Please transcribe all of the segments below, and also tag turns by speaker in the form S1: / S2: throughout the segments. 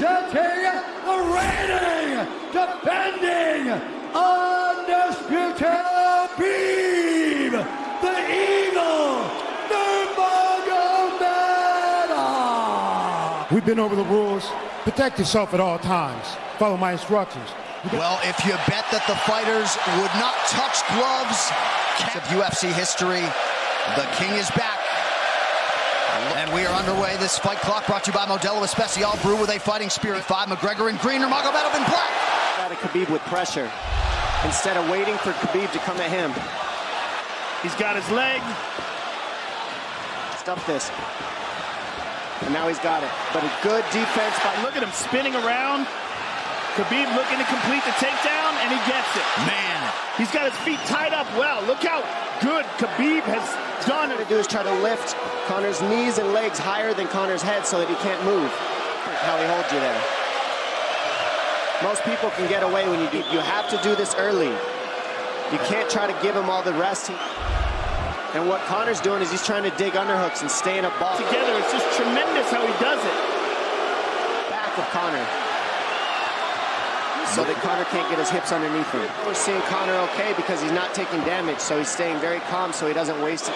S1: representing the reigning, defending, undisputed Beam, the Eagle, Nurmagomedov.
S2: We've been over the rules. Protect yourself at all times. Follow my instructions.
S3: Well, if you bet that the fighters would not touch gloves of UFC history, the king is back. And we are underway. This fight clock brought to you by Modelo Especial Brew with a fighting spirit. Five, McGregor and green, Nurmagomedov in black.
S4: Got a Khabib with pressure instead of waiting for Khabib to come at him.
S5: He's got his leg.
S4: Stuff this. And now he's got it. But a good defense by...
S5: Look at him spinning around. Khabib looking to complete the takedown, and he gets it.
S3: Man.
S5: He's got his feet tied up well. Look how good Khabib has done.
S4: What to do is try to lift Conor's knees and legs higher than Conor's head so that he can't move. How he holds you there. Most people can get away when you do. You have to do this early. You can't try to give him all the rest. And what Conor's doing is he's trying to dig underhooks and stay in a ball.
S5: Together, it's just tremendous how he does it.
S4: Back of Conor. So that Conor can't get his hips underneath him. We're seeing Conor okay because he's not taking damage, so he's staying very calm so he doesn't waste it.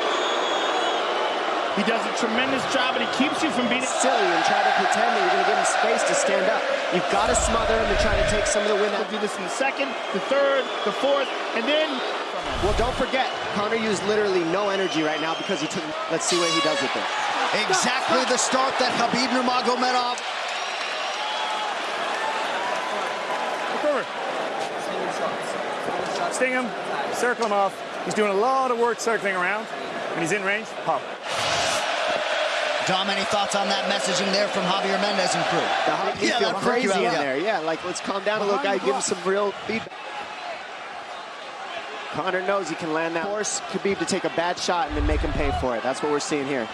S5: He does a tremendous job, and he keeps you from being
S4: silly and try to pretend that you're going to give him space to stand up. You've got to smother him and try to take some of the wind out.
S5: We'll do this in the second, the third, the fourth, and then...
S4: Well, don't forget, Conor used literally no energy right now because he took... Let's see what he does with it.
S3: Exactly the start that Khabib Nurmagomedov...
S6: Sting him, circle him off. He's doing a lot of work circling around. When he's in range, pop.
S3: Dom, any thoughts on that messaging there from Javier Mendez and crew?
S4: The yeah, feel crazy in yeah. there. Yeah, like let's calm down a little guy, give him some real feedback. Conor knows he can land that. Force Khabib to take a bad shot and then make him pay for it. That's what we're seeing here.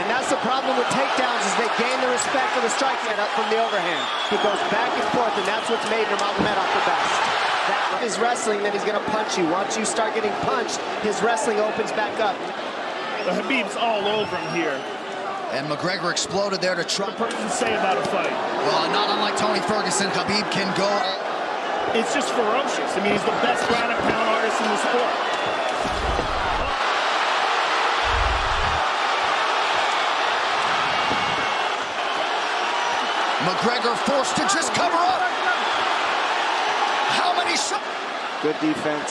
S4: And that's the problem with takedowns is they gain the respect of the strike up from the overhand. He goes back and forth, and that's what's made Nurmagomedov the best. That is wrestling, then he's going to punch you. Once you start getting punched, his wrestling opens back up.
S5: The Khabib's all over him here.
S3: And McGregor exploded there to try.
S5: What person say about a fight?
S3: Well, not unlike Tony Ferguson, Khabib can go.
S5: It's just ferocious. I mean, he's the best ground and pound artist in the sport.
S3: McGregor forced to just cover up. How many shots?
S4: Good defense.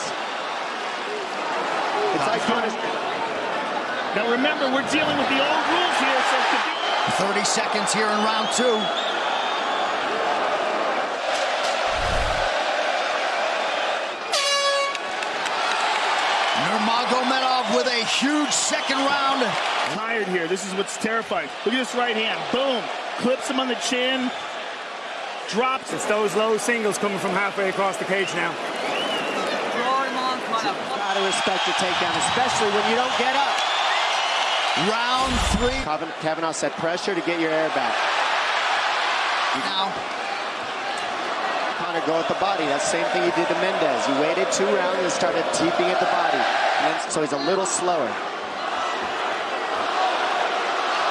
S4: It's like
S5: Now remember, we're dealing with the old rules here, so
S3: 30 seconds here in round two. Nurmagomedov with a huge second round.
S5: Tired here. This is what's terrifying. Look at this right hand. Boom clips him on the chin, drops.
S6: It's those low singles coming from halfway across the cage now.
S4: Gotta respect your takedown, especially when you don't get up.
S3: Round three.
S4: Kavanagh said pressure to get your air back.
S3: Now.
S4: Conor go at the body. That's the same thing he did to Mendes. He waited two rounds and started teeping at the body. Then, so he's a little slower.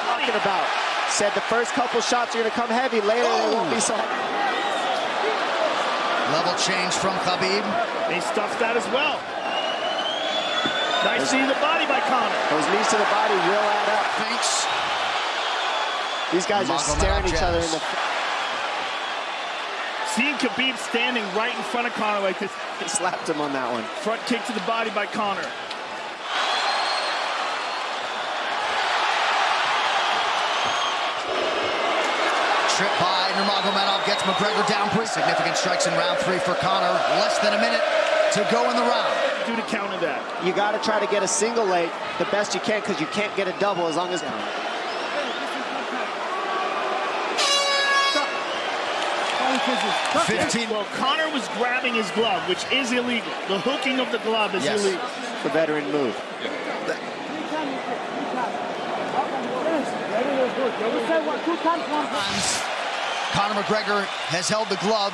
S4: Talking about Said the first couple shots are going to come heavy. Later, oh. they won't be so
S3: Level change from Khabib.
S5: He stuffed that as well. Nice knee to the body by Conor.
S4: Those knees to the body will add up.
S3: Thanks.
S4: These guys are staring each other in the...
S5: Seeing Khabib standing right in front of Conor like this.
S4: He slapped him on that one.
S5: Front kick to the body by Conor.
S3: Nurmagomedov gets McGregor down pretty significant strikes in round three for Conor. Less than a minute to go in the round.
S5: Do to counter that.
S4: You got to try to get a single leg the best you can because you can't get a double as long as down.
S5: Fifteen. Well, Conor was grabbing his glove, which is illegal. The hooking of the glove is yes. illegal.
S4: The veteran move.
S3: Conor McGregor has held the glove.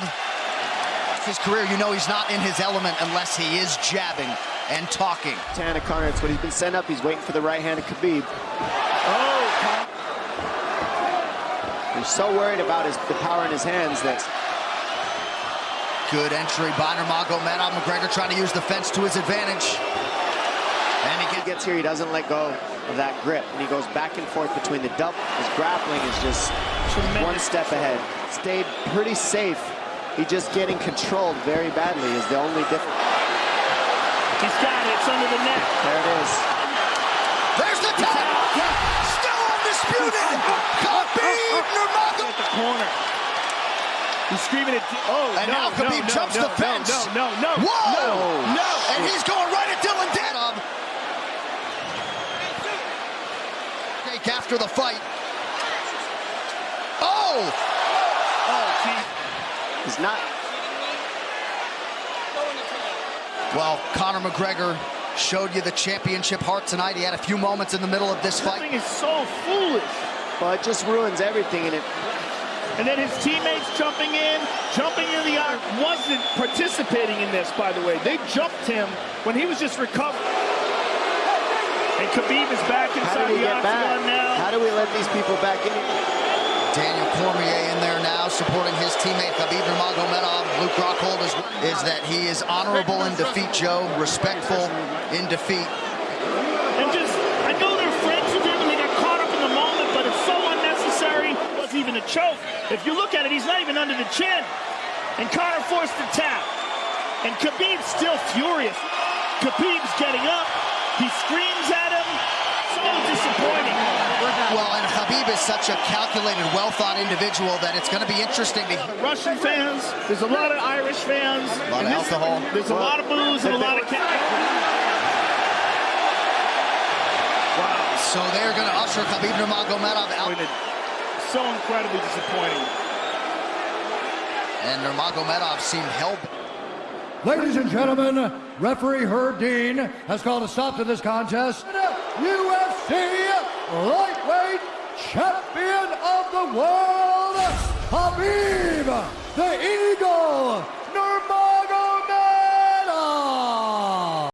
S3: His career, you know he's not in his element unless he is jabbing. and talking.
S4: Tana Conor, it's what he's been sent up. He's waiting for the right hand of Khabib.
S5: Oh,
S4: He's so worried about his, the power in his hands that
S3: Good entry by Nurmagomedov. McGregor trying to use the fence to his advantage. And he
S4: he
S3: gets
S4: gets here, he doesn't let go of that grip. And he goes back and forth between the double. His grappling is just
S5: Tremendous
S4: one step ahead. Stayed pretty safe. He just getting controlled very badly is the only difference.
S5: he's got it. It's under the net.
S4: There it is.
S3: There's the tap. Still undisputed. Khabib Nurmagomedov.
S5: At the corner. He's screaming at. Oh,
S3: And
S5: no,
S3: now Khabib
S5: no,
S3: jumps
S5: no,
S3: the fence.
S5: No, no, no, no.
S3: Whoa! No! And he's going right at Dillon Danis. Take after the fight. Oh!
S5: Oh, gee.
S4: He's not.
S3: Well, Conor McGregor showed you the championship heart tonight. He had a few moments in the middle of this
S5: This
S3: fight.
S5: thing is so foolish.
S4: Well, it just ruins everything. in it,
S5: And then his teammates jumping in, jumping in the arc, wasn't participating in this, by the way. They jumped him when he was just recovering. And Khabib is back inside the
S4: get back?
S5: octagon now.
S4: How do we let these people back in?
S3: Daniel Cormier in there now, supporting his teammate Khabib Nurmagomedov. Luke Rockhold is, is that he is honorable in defeat, Joe, respectful in defeat.
S5: And just, I know they're friends with him and they got caught up in the moment, but it's so unnecessary. It wasn't even a choke. If you look at it, he's not even under the chin. And Conor forced the tap. And Khabib's still furious. Khabib's getting up. He screams at him. So disappointing.
S3: Well, and Khabib is such a calculated, well-thought individual that it's going to be interesting to
S5: Russian fans, there's a lot of Irish fans.
S3: A lot of
S5: this-
S3: alcohol.
S5: There's a lot of booze and a lot of... Wow.
S3: So they're going to usher Khabib Nurmagomedov out.
S5: So incredibly disappointing.
S3: And Nurmagomedov seemed held.
S1: Ladies and gentlemen, referee Herb Dean has called a stop to this contest. UFC lightweight champion of the world, Khabib the